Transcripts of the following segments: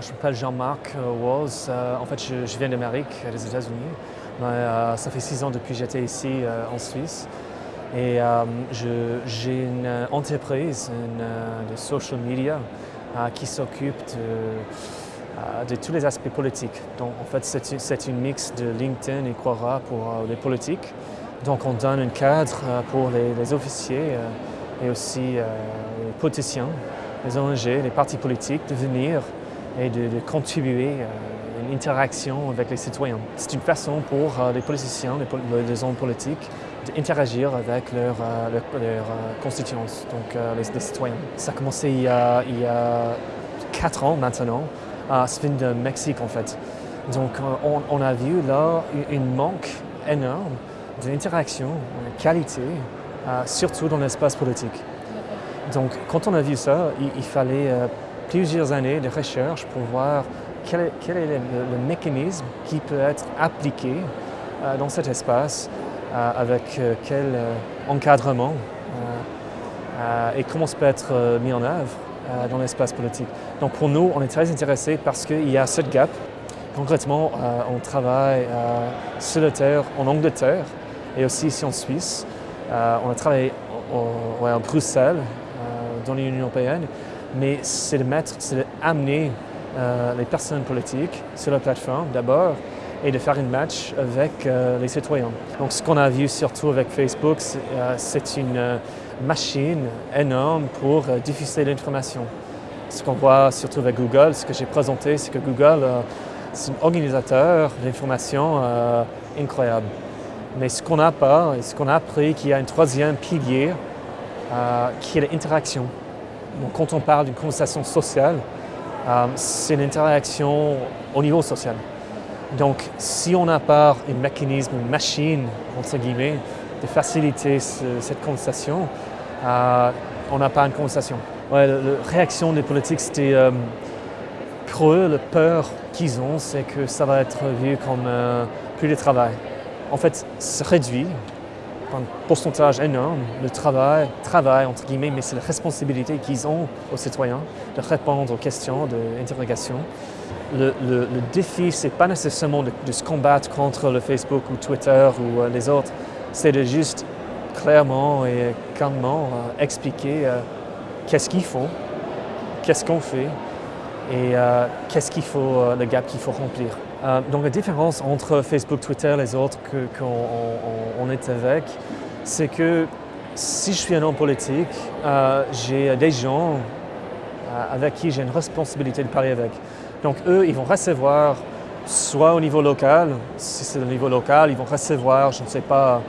je m'appelle Jean-Marc Walls. en fait, je, viens d'Amérique, des États-Unis. ça fait six ans depuis que j'étais ici en Suisse. Et j'ai une entreprise de social media qui s'occupe de, de, tous les aspects politiques. Donc, en fait, c'est une mix de LinkedIn et Quora pour les politiques. Donc, on donne un cadre pour les, les officiers et aussi les politiciens les ONG, les partis politiques de venir et de, contribuer à une interaction avec les citoyens. C'est une façon pour euh, les politiciens, les, hommes politiques, d'interagir avec leurs leur, leur, constituants, donc euh, les, citoyens. Ça a commencé il y a, il y a quatre ans maintenant, à vient de Mexique en fait. Donc euh, on, a vu là une manque énorme d'interaction, de qualité, surtout dans l'espace politique. Donc, quand on a vu ça, il, fallait euh, plusieurs années de recherche pour voir quel est, le, mécanisme qui peut être appliqué euh, dans cet espace, euh, avec quel encadrement et comment ça peut être mis en œuvre dans l'espace politique. Donc, pour nous, on est très intéressés parce qu'il y a ce gap. Concrètement, on travaille sur le terre en Angleterre et aussi ici en Suisse. on a travaillé à Bruxelles dans l'Union européenne, mais c'est de mettre, c'est d'amener euh, les personnes politiques sur la plateforme d'abord et de faire une match avec euh, les citoyens. Donc ce qu'on a vu surtout avec Facebook, c'est euh, une machine énorme pour diffuser l'information. Ce qu'on voit surtout avec Google, ce que j'ai présenté, c'est que Google, c'est un organisateur d'information incroyable. Mais ce qu'on n'a pas, ce qu'on a appris, qu'il y a un troisième pilier euh, qui est l'interaction. Quand on parle d'une conversation sociale, euh, c'est une interaction au niveau social. Donc, si on n'a pas un mécanisme, une machine, entre guillemets, de faciliter cette conversation, euh, on n'a pas une conversation. La, réaction des politiques, c'était pour eux, la peur qu'ils ont, c'est que ça va être vu comme plus de travail. En fait, ça réduit un pourcentage énorme le travail, travail entre guillemets, mais c'est la responsabilité qu'ils ont aux citoyens de répondre aux questions d'interrogation. Le, le, le, défi, ce n'est pas nécessairement de, se combattre contre le Facebook ou Twitter ou euh, les autres, c'est de juste clairement et calmement euh, expliquer euh, qu'est-ce qu'ils font, qu'est-ce qu'on fait et qu'est-ce qu'il faut, le gap qu'il faut remplir. Euh, donc la différence entre Facebook, Twitter les autres qu'on est avec, c'est que si je suis un homme politique, euh, j'ai des gens euh, avec qui j'ai une responsabilité de parler avec. Donc eux, ils vont recevoir, soit au niveau local, si c'est au niveau local, ils vont recevoir, je ne sais pas,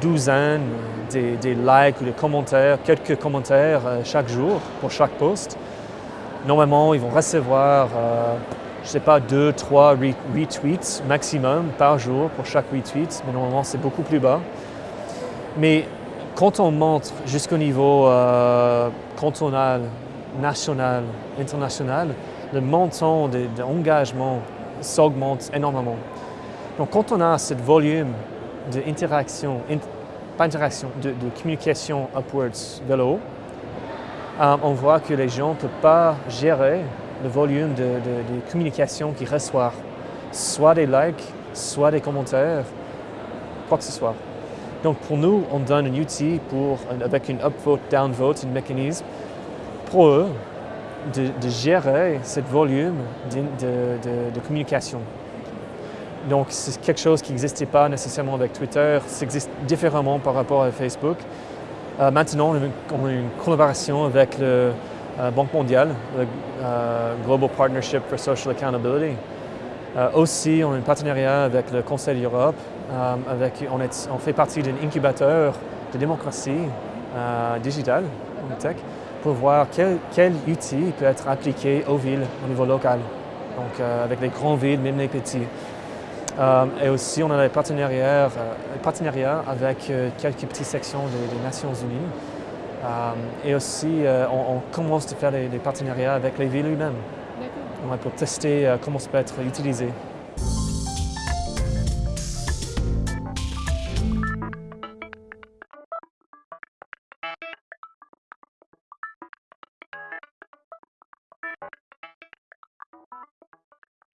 douzaines des, likes ou des commentaires, quelques commentaires chaque jour pour chaque post. Normalement, ils vont recevoir je ne sais pas, deux, trois retweets maximum par jour pour chaque retweet, mais normalement c'est beaucoup plus bas. Mais quand on monte jusqu'au niveau euh, cantonal, national, international, le montant d'engagement s'augmente énormément. Donc quand on a ce volume d'interaction, pas interaction, de, communication upwards vers le haut, euh, on voit que les gens ne peuvent pas gérer le volume de, communication qu'ils reçoivent, soit des likes, soit des commentaires, quoi que ce soit. Donc pour nous, on donne un outil avec une upvote, downvote, un mécanisme pour eux de, gérer ce volume de, communication. Donc c'est quelque chose qui n'existait pas nécessairement avec Twitter, ça existe différemment par rapport à Facebook. Euh, maintenant, on a une collaboration avec le, euh, Banque mondiale, le euh, Global Partnership for Social Accountability. Aussi, on a un partenariat avec le Conseil d'Europe. avec, on, fait partie d'un incubateur de démocratie digitale, tech, pour voir quel, outil peut être appliqué aux villes au niveau local. Donc, avec les grandes villes, même les petits. et aussi, on a des partenariats, partenariats avec quelques petites sections des Nations Unies euh, et aussi, euh, on, commence à faire des, partenariats avec les villes eux-mêmes pour tester euh, comment ça peut être utilisé.